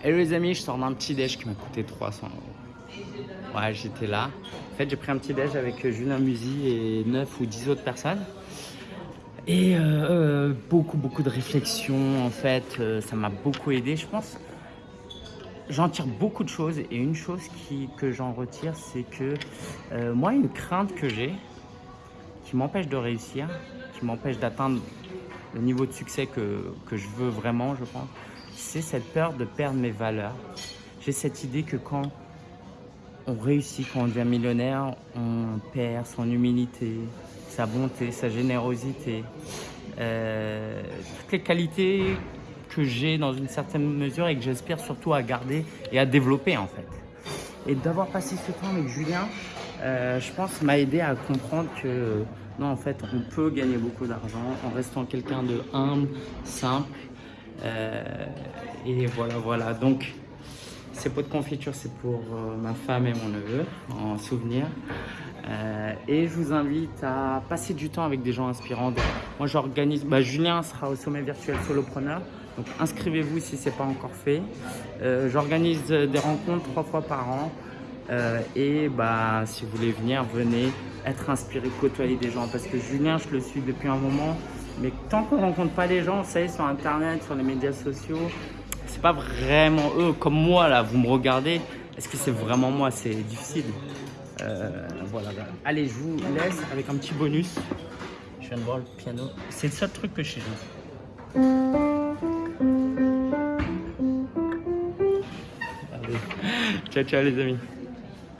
Hello les amis, je sors d'un petit déj qui m'a coûté 300 euros. Ouais, j'étais là. En fait, j'ai pris un petit déj avec Julien Musy et 9 ou 10 autres personnes. Et euh, euh, beaucoup, beaucoup de réflexions, en fait, euh, ça m'a beaucoup aidé, je pense. J'en tire beaucoup de choses et une chose que j'en retire, c'est que moi, une crainte que j'ai, qui m'empêche de réussir, qui m'empêche d'atteindre le niveau de succès que, que je veux vraiment, je pense, c'est cette peur de perdre mes valeurs. J'ai cette idée que quand on réussit, quand on devient millionnaire, on perd son humilité, sa bonté, sa générosité, euh, toutes les qualités que j'ai dans une certaine mesure et que j'espère surtout à garder et à développer en fait. Et d'avoir passé ce temps avec Julien, euh, je pense m'a aidé à comprendre que non en fait on peut gagner beaucoup d'argent en restant quelqu'un de humble, simple euh, et voilà, voilà. Donc, ces pots de confiture, c'est pour euh, ma femme et mon neveu, en souvenir. Euh, et je vous invite à passer du temps avec des gens inspirants. moi, j'organise. Bah, Julien sera au sommet virtuel solopreneur. Donc, inscrivez-vous si ce n'est pas encore fait. j'organise des rencontres trois fois par an. et bah, si vous voulez venir, venez être inspiré, côtoyer des gens. Parce que Julien, je le suis depuis un moment. Mais tant qu'on rencontre pas les gens, vous savez, sur Internet, sur les médias sociaux, c'est pas vraiment eux. Comme moi, là, vous me regardez. Est-ce que c'est vraiment moi? C'est difficile. Euh, voilà. Allez, je vous laisse avec un petit bonus. Je viens de voir le piano. C'est le seul truc que je sais jouer. Allez. Ciao, ciao les amis.